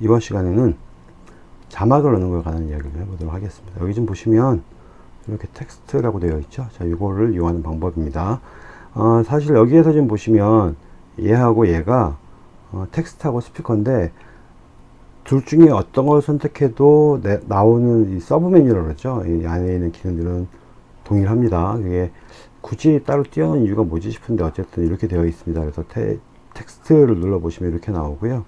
이번 시간에는 자막을 넣는 걸 관한 이야기를 해보도록 하겠습니다. 여기 좀 보시면 이렇게 텍스트라고 되어 있죠. 자, 이거를 이용하는 방법입니다. 어, 사실 여기에서 지금 보시면 얘하고 얘가 어, 텍스트하고 스티커인데 둘 중에 어떤 걸 선택해도 내, 나오는 이 sub menu라고 그러죠. 이 안에 있는 기능들은 동일합니다. 이게 굳이 따로 띄워놓은 이유가 뭐지 싶은데 어쨌든 이렇게 되어 있습니다. 그래서 테, 텍스트를 눌러 보시면 이렇게 나오고요.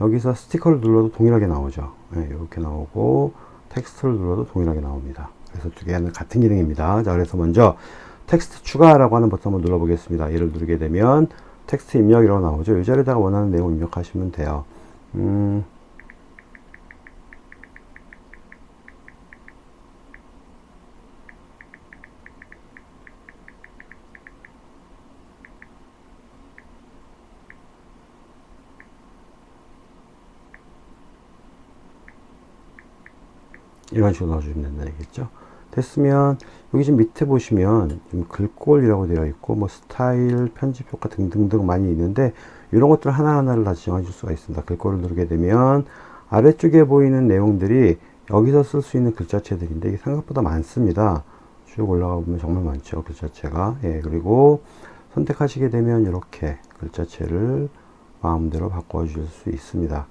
여기서 스티커를 눌러도 동일하게 나오죠. 네, 이렇게 나오고 텍스트를 눌러도 동일하게 나옵니다. 그래서 두 개는 같은 기능입니다. 자, 그래서 먼저 텍스트 추가라고 하는 버튼 한번 눌러 보겠습니다. 얘를 누르게 되면 텍스트 입력이라고 나오죠. 이 자리에다가 원하는 내용 입력하시면 돼요. 음, 이런 식으로 넣어주면 된다 얘기겠죠? 됐으면 여기 지금 밑에 보시면 글꼴이라고 되어 있고 뭐 스타일 편집 효과 등등등 많이 있는데 이런 것들 하나하나를 다 지정해 줄 수가 있습니다. 글꼴을 누르게 되면 아래쪽에 보이는 내용들이 여기서 쓸 수 있는 글자체들인데 이게 생각보다 많습니다. 쭉 올라가 보면 정말 많죠 글자체가. 예 그리고 선택하시게 되면 이렇게 글자체를 마음대로 바꿔 주실 수 있습니다.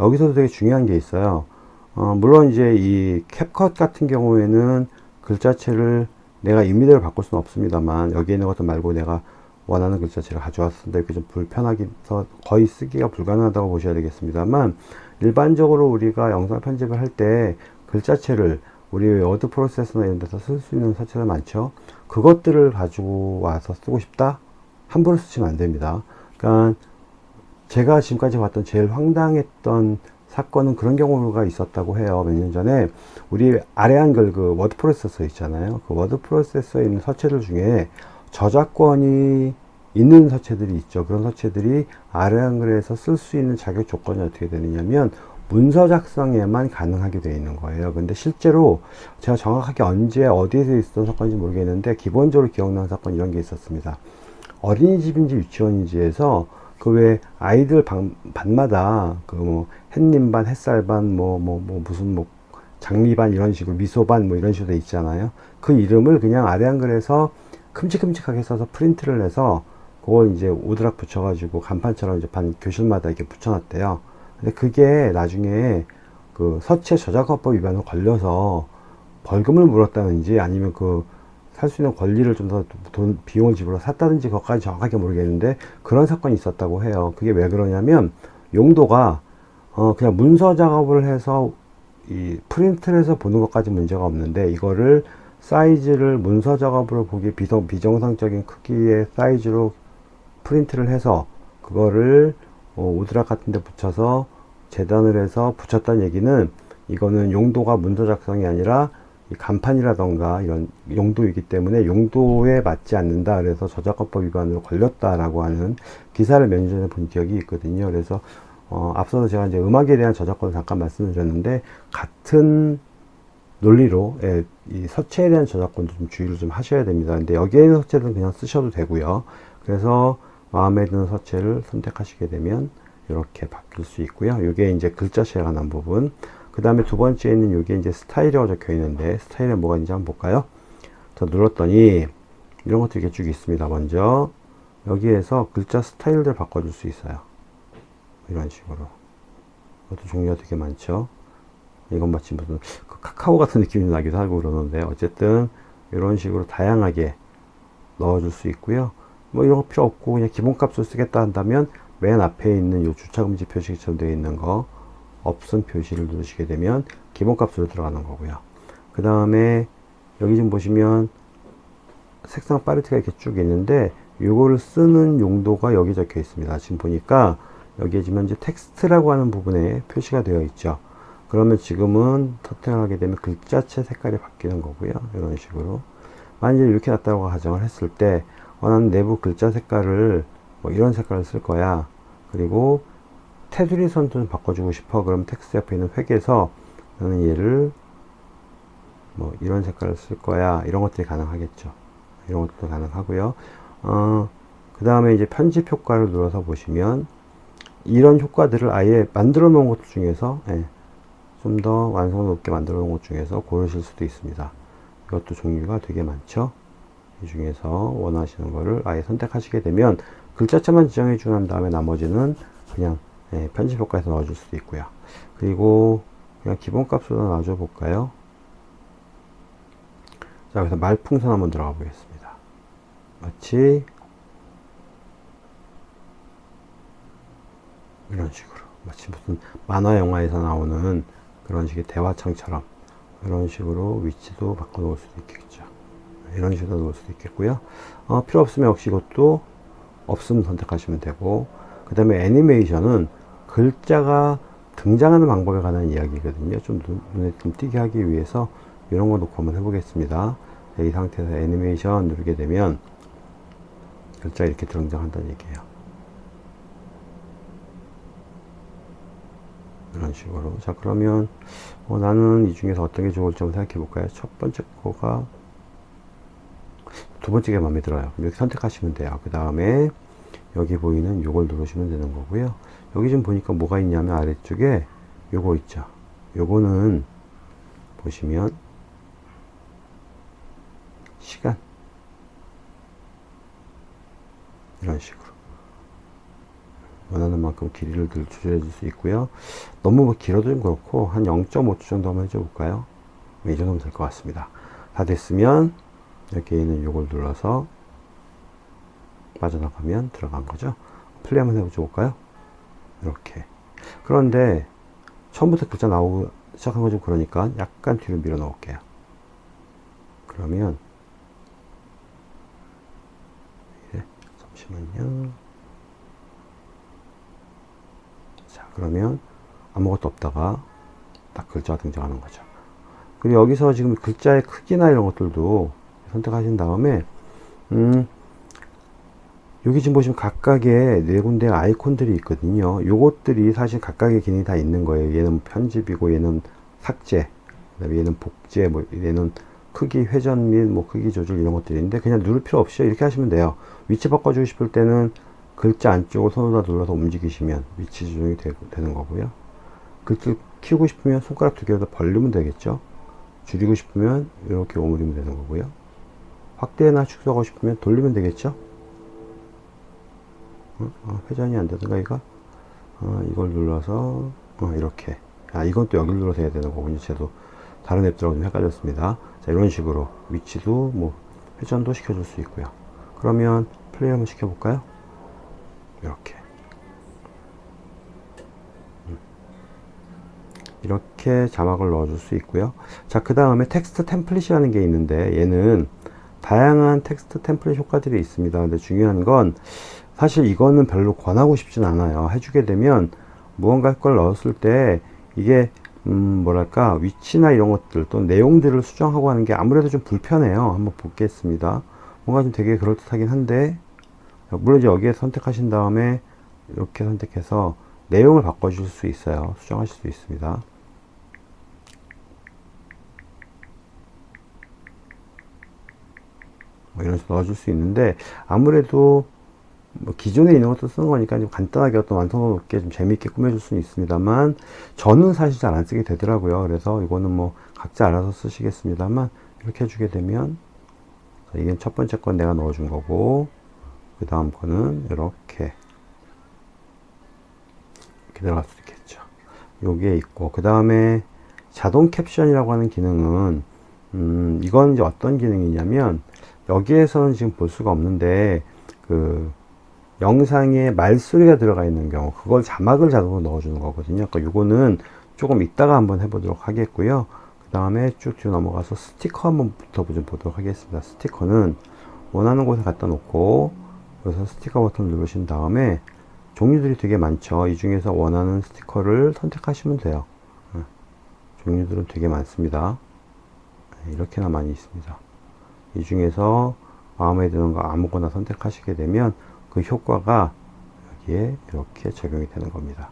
여기서도 되게 중요한 게 있어요 어, 물론 이제 이 CapCut 같은 경우에는 글자체를 내가 임의대로 바꿀 수는 없습니다만 여기에 있는 것들 말고 내가 원하는 글자체를 가져왔을 때 이렇게 좀 불편하게 서 거의 쓰기가 불가능하다고 보셔야 되겠습니다만 일반적으로 우리가 영상 편집을 할 때 글자체를 우리 워드 프로세서나 이런 데서 쓸 수 있는 서체가 많죠. 그것들을 가지고 와서 쓰고 싶다? 함부로 쓰시면 안 됩니다. 그러니까 제가 지금까지 봤던 제일 황당했던 사건은 그런 경우가 있었다고 해요. 몇 년 전에 우리 아래 한글 그 워드 프로세서 있잖아요. 그 워드 프로세서에 있는 서체들 중에 저작권이 있는 서체들이 있죠. 그런 서체들이 아래 한글에서 쓸 수 있는 자격 조건이 어떻게 되느냐면 문서 작성에만 가능하게 되어 있는 거예요. 근데 실제로 제가 정확하게 언제 어디에서 있었던 사건인지 모르겠는데 기본적으로 기억나는 사건 이런 게 있었습니다. 어린이집인지 유치원인지에서 그 외 아이들 방, 반마다 그 뭐 햇님 반, 햇살 반, 뭐, 뭐, 뭐 무슨 뭐 장미 반 이런 식으로 미소 반 뭐 이런 식으로 있잖아요. 그 이름을 그냥 아래 한글에서 큼직큼직하게 써서 프린트를 해서 그걸 이제 오드락 붙여가지고 간판처럼 이제 반 교실마다 이렇게 붙여놨대요. 근데 그게 나중에 그 서체 저작권법 위반으로 걸려서 벌금을 물었다든지 아니면 그 살 수 있는 권리를 좀 더 돈 비용을 지불해 샀다든지 그것까지 정확하게 모르겠는데 그런 사건이 있었다고 해요 그게 왜 그러냐면 용도가 어 그냥 문서 작업을 해서 이 프린트를 해서 보는 것까지 문제가 없는데 이거를 사이즈를 문서 작업으로 보기 비정, 비정상적인 크기의 사이즈로 프린트를 해서 그거를 어, 오드락 같은 데 붙여서 재단을 해서 붙였다는 얘기는 이거는 용도가 문서 작성이 아니라 간판이라던가 이런 용도이기 때문에 용도에 맞지 않는다. 그래서 저작권법 위반으로 걸렸다라고 하는 기사를 몇 년 전에 본 기억이 있거든요. 그래서 어, 앞서서 제가 이제 음악에 대한 저작권을 잠깐 말씀을 드렸는데 같은 논리로 예, 이 서체에 대한 저작권도 좀 주의를 좀 하셔야 됩니다 근데 여기에 있는 서체는 그냥 쓰셔도 되고요 그래서 마음에 드는 서체를 선택하시게 되면 이렇게 바뀔 수 있고요 이게 이제 글자체에 관한 부분 그 다음에 두 번째는 여기에 이제 스타일이라고 적혀 있는데 스타일에 뭐가 있는지 한번 볼까요? 자 눌렀더니 이런 것들이 이렇게 쭉 있습니다. 먼저 여기에서 글자 스타일들 바꿔줄 수 있어요. 이런 식으로. 이것도 종류가 되게 많죠. 이건 마치 무슨 그 카카오 같은 느낌이 나기도 하고 그러는데 어쨌든 이런 식으로 다양하게 넣어줄 수 있고요. 뭐 이런 거 필요 없고 그냥 기본값을 쓰겠다 한다면 맨 앞에 있는 이 주차금지 표시처럼 되어 있는 거 없음 표시를 누르시게 되면 기본값으로 들어가는 거고요 그 다음에 여기 좀 보시면 색상 팔레트가 이렇게 쭉 있는데 이거를 쓰는 용도가 여기 적혀 있습니다 지금 보니까 여기에 지금 현재 텍스트라고 하는 부분에 표시가 되어 있죠. 그러면 지금은 터팅하게 되면 글자체 색깔이 바뀌는 거고요. 이런 식으로. 만약에 이렇게 놨다고 가정을 했을 때 원하는 내부 글자 색깔을 뭐 이런 색깔을 쓸 거야. 그리고 테두리 선도 좀 바꿔주고 싶어. 그럼 텍스트 옆에 있는 획에서 나는 얘를 뭐 이런 색깔을 쓸 거야. 이런 것들이 가능하겠죠. 이런 것도 가능하고요. 어, 그 다음에 이제 편집 효과를 눌러서 보시면 이런 효과들을 아예 만들어 놓은 것 중에서 예, 좀더 완성 높게 만들어 놓은 것 중에서 고르실 수도 있습니다. 이것도 종류가 되게 많죠. 이 중에서 원하시는 거를 아예 선택하시게 되면 글자체만 지정해 주는 다음에 나머지는 그냥 예, 편집 효과에서 넣어줄 수도 있고요. 그리고 그냥 기본값으로 놔줘 볼까요? 자, 그래서 말풍선 한번 들어가 보겠습니다. 마치 이런 식으로 마치 무슨 만화 영화에서 나오는 그런 식의 대화창처럼 이런 식으로 위치도 바꿔 놓을 수도 있겠죠. 이런 식으로 놓을 수도 있겠고요. 어, 필요 없으면 역시 이것도 없음 선택하시면 되고 그 다음에 애니메이션은 글자가 등장하는 방법에 관한 이야기거든요. 좀 눈 에 좀 띄게 하기 위해서 이런 거 놓고 한번 해보겠습니다. 이 상태에서 애니메이션 누르게 되면 글자 이렇게 등장한다는 얘기예요. 이런 식으로. 자, 그러면 어, 나는 이 중에서 어떤 게 좋을지 한번 생각해 볼까요? 첫 번째 거가 두 번째가 마음에 들어요. 이렇게 선택하시면 돼요. 그 다음에 여기 보이는 요걸 누르시면 되는 거고요. 여기 좀 보니까 뭐가 있냐면 아래쪽에 요거 있죠. 요거는 보시면 시간 이런 식으로 원하는 만큼 길이를 조절해 줄 수 있고요. 너무 뭐 길어도 좀 그렇고 한 0.5초 정도 한번 해줘 볼까요? 이 정도면 될 것 같습니다. 다 됐으면 여기에 있는 요걸 눌러서 빠져나가면 들어간 거죠? 플레이 한번 해줘 볼까요? 이렇게. 그런데 처음부터 글자 나오고 시작한 거 좀 그러니까 약간 뒤로 밀어 넣을게요. 그러면 잠시만요. 자, 그러면 아무것도 없다가 딱 글자가 등장하는 거죠. 그리고 여기서 지금 글자의 크기나 이런 것들도 선택하신 다음에, 음, 여기 지금 보시면 각각의 네 군데 아이콘들이 있거든요. 요것들이 사실 각각의 기능이 다 있는 거예요. 얘는 편집이고, 얘는 삭제, 그다음에 얘는 복제, 뭐 얘는 크기 회전 및 뭐 크기 조절 이런 것들이 있는데 그냥 누를 필요 없이 이렇게 하시면 돼요 위치 바꿔주고 싶을 때는 글자 안쪽을 손으로 눌러서 움직이시면 위치 조정이 되, 는 거고요. 글자 키우고 싶으면 손가락 두 개를 더 벌리면 되겠죠? 줄이고 싶으면 이렇게 오므리면 되는 거고요. 확대나 축소하고 싶으면 돌리면 되겠죠? 어? 어, 회전이 안 되던가 이거? 어, 이걸 눌러서 어, 이렇게. 아 이건 또 여기를 눌러서 해야 되는 거군요. 저도 다른 앱들하고 좀 헷갈렸습니다. 자, 이런 식으로 위치도 뭐 회전도 시켜줄 수 있고요. 그러면 플레이 한번 시켜볼까요? 이렇게. 음. 이렇게 자막을 넣어줄 수 있고요. 자, 그 다음에 text template이라는 게 있는데 얘는 다양한 text template 효과들이 있습니다. 근데 중요한 건 사실 이거는 별로 권하고 싶진 않아요. 해주게 되면 무언가 걸 넣었을 때 이게 음, 뭐랄까, 위치나 이런 것들, 또 내용들을 수정하고 하는 게 아무래도 좀 불편해요. 한번 보겠습니다. 뭔가 좀 되게 그럴듯하긴 한데, 물론 이제 여기에 선택하신 다음에 이렇게 선택해서 내용을 바꿔줄 수 있어요. 수정하실 수 있습니다. 뭐 이런 식으로 넣어줄 수 있는데, 아무래도 뭐 기존에 있는 것도 쓰는 거니까 좀 간단하게 어떤 완성도 높게 좀 재미있게 꾸며줄 수는 있습니다만 저는 사실 잘 안 쓰게 되더라고요 그래서 이거는 뭐 각자 알아서 쓰시겠습니다만 이렇게 해주게 되면 이게 첫 번째 건 내가 넣어준 거고 그 다음 거는 이렇게. 이렇게 들어갈 수 있겠죠. 요게 있고 그 다음에 자동 캡션이라고 하는 기능은 음 이건 이제 어떤 기능이냐면 여기에서는 지금 볼 수가 없는데 그 영상에 말소리가 들어가 있는 경우 그걸 자막을 자동으로 넣어주는 거거든요. 그러니까 이거는 조금 이따가 한번 해보도록 하겠고요. 그 다음에 쭉 뒤로 넘어가서 스티커 한번 부터 좀 보도록 하겠습니다. 스티커는 원하는 곳에 갖다 놓고 그래서 스티커 버튼 누르신 다음에 종류들이 되게 많죠 이 중에서 원하는 스티커를 선택하시면 돼요 네. 종류들은 되게 많습니다 네, 이렇게나 많이 있습니다 이 중에서 마음에 드는 거 아무거나 선택하시게 되면 그 효과가 여기에 이렇게 적용이 되는 겁니다.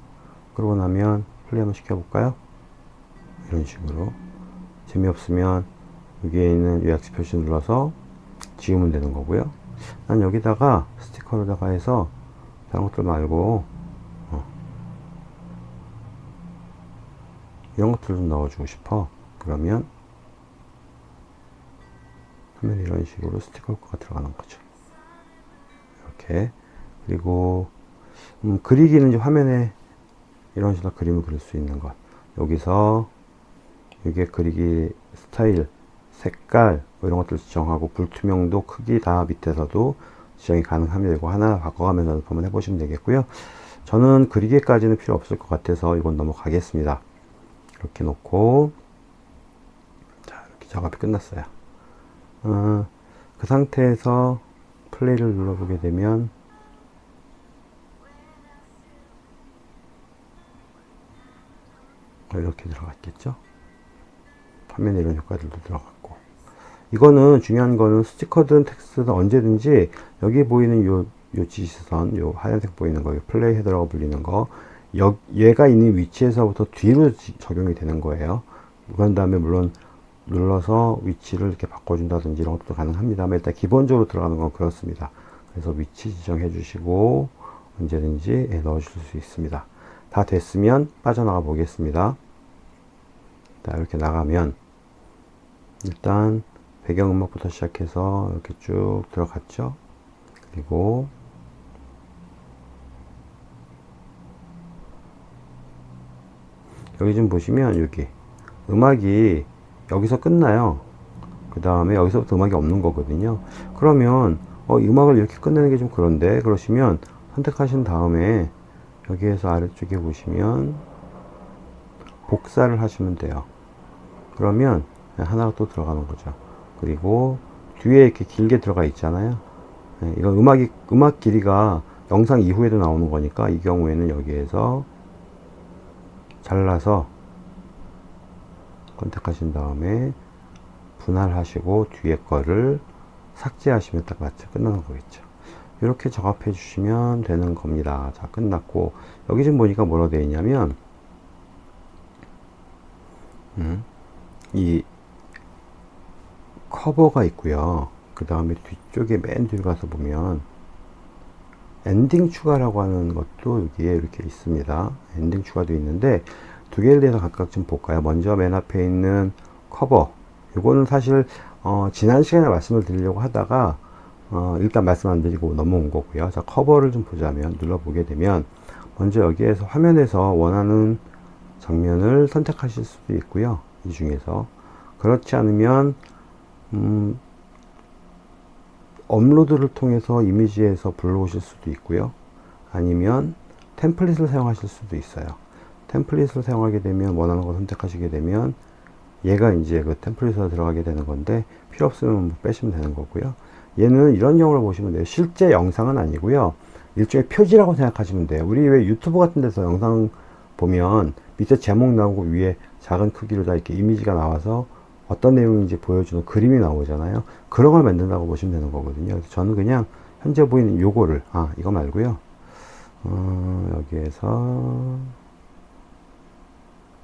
그러고 나면 플레이 한번 시켜볼까요? 이런 식으로 재미없으면 여기에 있는 요약시 표시 눌러서 지우면 되는 거고요. 난 여기다가 스티커로다가 해서 다른 것들 말고 어. 이런 것들도 넣어주고 싶어. 그러면 화면에 이런 식으로 스티커가 들어가는 거죠. 이렇게. 그리고 음, 그리기는 이제 화면에 이런 식으로 그림을 그릴 수 있는 것. 여기서 이게 그리기 스타일 색깔 뭐 이런 것들 지정하고 불투명도 크기 다 밑에서도 지정이 가능합니다 이거 하나 바꿔가면서 한번 해보시면 되겠고요. 저는 그리기까지는 필요 없을 것 같아서 이건 넘어가겠습니다. 이렇게 놓고. 자 이렇게 작업이 끝났어요. 어, 그 상태에서 플레이를 눌러보게 되면 이렇게 들어갔겠죠? 화면에 이런 효과들도 들어갔고 이거는 중요한 거는 스티커든 텍스트든 언제든지 여기 보이는 요, 요 지시선 요 하얀색 보이는 거 플레이 헤더라고 불리는 거 여, 얘가 있는 위치에서부터 뒤로 지, 적용이 되는 거예요. 그런 다음에 물론 눌러서 위치를 이렇게 바꿔준다든지 이런 것도 가능합니다만 일단 기본적으로 들어가는 건 그렇습니다. 그래서 위치 지정해 주시고 언제든지 예, 넣어 주실 수 있습니다. 다 됐으면 빠져나가 보겠습니다. 자 이렇게 나가면 일단 배경음악부터 시작해서 이렇게 쭉 들어갔죠? 그리고 여기 좀 보시면 여기 음악이 여기서 끝나요. 그 다음에 여기서부터 음악이 없는 거거든요. 그러면 어, 이 음악을 이렇게 끝내는 게 좀 그런데 그러시면 선택하신 다음에 여기에서 아래쪽에 보시면 복사를 하시면 돼요. 그러면 하나가 또 들어가는 거죠 그리고 뒤에 이렇게 길게 들어가 있잖아요. 네, 이건 음악이 음악 길이가 영상 이후에도 나오는 거니까 이 경우에는 여기에서 잘라서 선택하신 다음에 분할하시고 뒤에 거를 삭제하시면 딱 맞죠 끝나는 거겠죠. 이렇게 작업해 주시면 되는 겁니다. 자 끝났고 여기 지금 보니까 뭐라 되어 있냐면 음, 이 커버가 있고요. 그 다음에 뒤쪽에 맨 뒤로 가서 보면 엔딩 추가라고 하는 것도 여기에 이렇게 있습니다. 엔딩 추가도 있는데 두 개를 대해서 각각 좀 볼까요? 먼저 맨 앞에 있는 커버. 이거는 사실 어, 지난 시간에 말씀을 드리려고 하다가 어, 일단 말씀 안 드리고 넘어온 거고요. 자 커버를 좀 보자면 눌러보게 되면 먼저 여기에서 화면에서 원하는 장면을 선택하실 수도 있고요. 이 중에서. 그렇지 않으면 음, 업로드를 통해서 이미지에서 불러오실 수도 있고요. 아니면 템플릿을 사용하실 수도 있어요. 템플릿을 사용하게 되면 원하는 거 선택하시게 되면 얘가 이제 그 템플릿에 들어가게 되는 건데 필요 없으면 뭐 빼시면 되는 거고요. 얘는 이런 경우를 보시면 돼요. 실제 영상은 아니고요. 일종의 표지라고 생각하시면 돼요. 우리 왜 유튜브 같은 데서 영상 보면 밑에 제목 나오고 위에 작은 크기로 다 이렇게 이미지가 나와서 어떤 내용인지 보여주는 그림이 나오잖아요. 그런 걸 만든다고 보시면 되는 거거든요. 저는 그냥 현재 보이는 요거를 아 이거 말고요. 어, 여기에서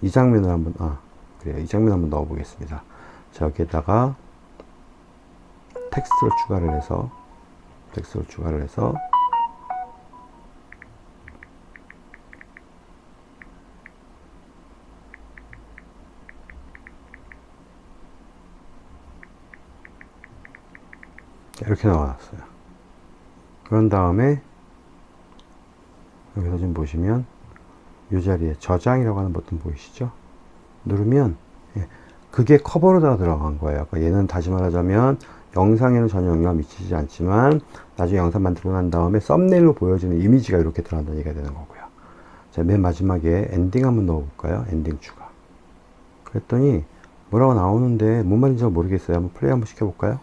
이 장면을 한번 아 그래요. 이 장면 한번 넣어 보겠습니다. 자 여기에다가 텍스트를 추가를 해서 텍스트를 추가를 해서 이렇게 나왔어요. 그런 다음에 여기서 지금 보시면 이 자리에 저장이라고 하는 버튼 보이시죠? 누르면 예, 그게 커버로 다 들어간 거예요. 그러니까 얘는 다시 말하자면 영상에는 전혀 영향을 미치지 않지만 나중에 영상 만들고 난 다음에 thumbnail로 보여지는 이미지가 이렇게 들어간다는 얘기가 되는 거고요. 자, 맨 마지막에 엔딩 한번 넣어 볼까요? 엔딩 추가. 그랬더니 뭐라고 나오는데 뭔 말인지 잘 모르겠어요. 한번 플레이 한번 시켜 볼까요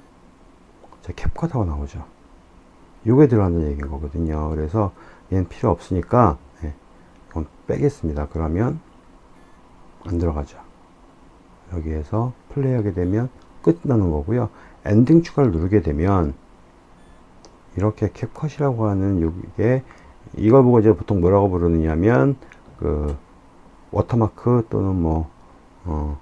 자, CapCut하고 나오죠. 요게 들어간다는 얘기인 거거든요. 그래서 얘는 필요 없으니까 예, 이건 빼겠습니다. 그러면 안 들어가죠. 여기에서 플레이 하게 되면 끝나는 거고요. 엔딩 추가를 누르게 되면 이렇게 CapCut이라고 하는 이게 이걸 보고 이제 보통 뭐라고 부르느냐면 그 워터마크 또는 뭐 어,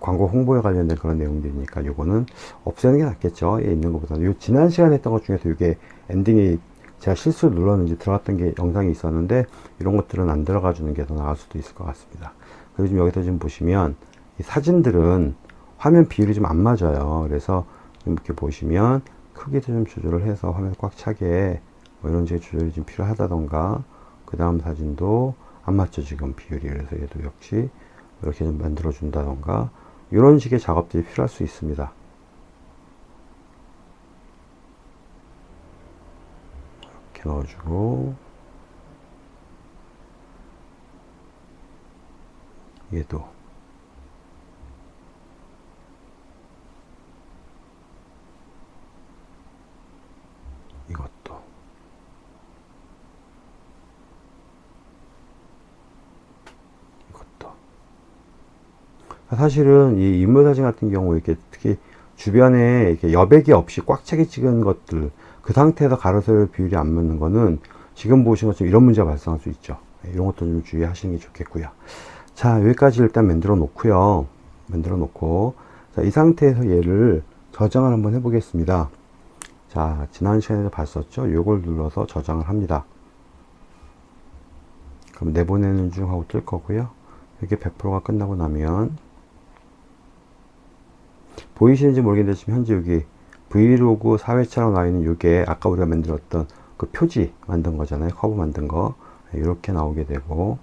광고 홍보에 관련된 그런 내용들이니까 요거는 없애는 게 낫겠죠. 예, 있는 것보다는. 요 지난 시간에 했던 것 중에서 이게 엔딩이 제가 실수로 눌렀는지 들어갔던 게 영상이 있었는데 이런 것들은 안 들어가 주는 게 더 나을 수도 있을 것 같습니다. 그리고 지금 여기서 지금 보시면 이 사진들은 화면 비율이 좀 안 맞아요. 그래서 좀 이렇게 보시면 크기도 좀 조절을 해서 화면 꽉 차게 뭐 이런 식의 조절이 좀 필요하다던가 그 다음 사진도 안 맞죠 지금 비율이. 그래서 얘도 역시 이렇게 좀 만들어 준다던가 이런 식의 작업들이 필요할 수 있습니다. 이렇게 넣어주고 얘도 이것도 사실은 이 인물 사진 같은 경우 이렇게 특히 주변에 이렇게 여백이 없이 꽉 차게 찍은 것들 그 상태에서 가로세로 비율이 안 맞는 거는 지금 보신 것처럼 이런 문제가 발생할 수 있죠. 네, 이런 것도 좀 주의하시는 게 좋겠고요. 자 여기까지 일단 만들어 놓고요. 만들어 놓고. 자, 이 상태에서 얘를 저장을 한번 해 보겠습니다. 자 지난 시간에도 봤었죠? 요걸 눌러서 저장을 합니다. 그럼 내보내는 중 하고 뜰 거고요. 이게 100%가 끝나고 나면 보이시는지 모르겠는데 지금 현재 여기 브이로그 4회차로 나와 있는 이게 아까 우리가 만들었던 그 표지 만든 거잖아요. 커브 만든 거. 이렇게 나오게 되고.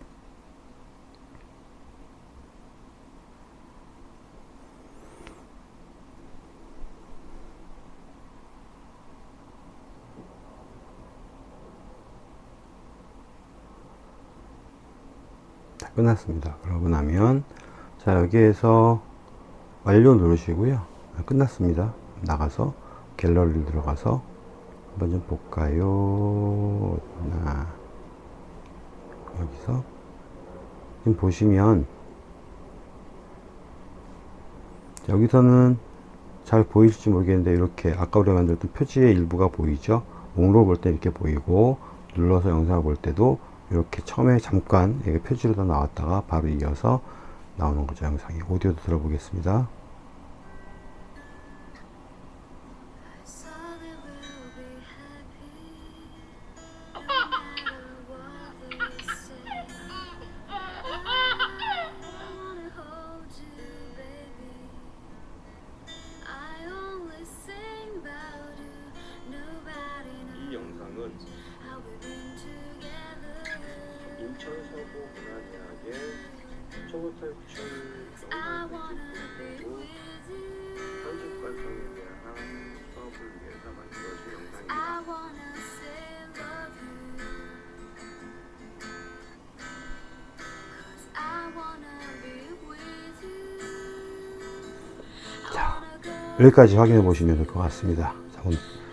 다 끝났습니다. 그러고 나면 자 여기에서 완료 누르시고요. 아, 끝났습니다. 나가서 갤러리 들어가서 한번 좀 볼까요? 나 여기서 지금 보시면 여기서는 잘 보이실지 모르겠는데 이렇게 아까 우리가 만들었던 표지의 일부가 보이죠 목록 볼때 이렇게 보이고 눌러서 영상을 볼 때도 이렇게 처음에 잠깐 이게 표지로 다 나왔다가 바로 이어서 나오는 거죠 영상이 오디오도 들어보겠습니다 여기까지 확인해 보시면 될 것 같습니다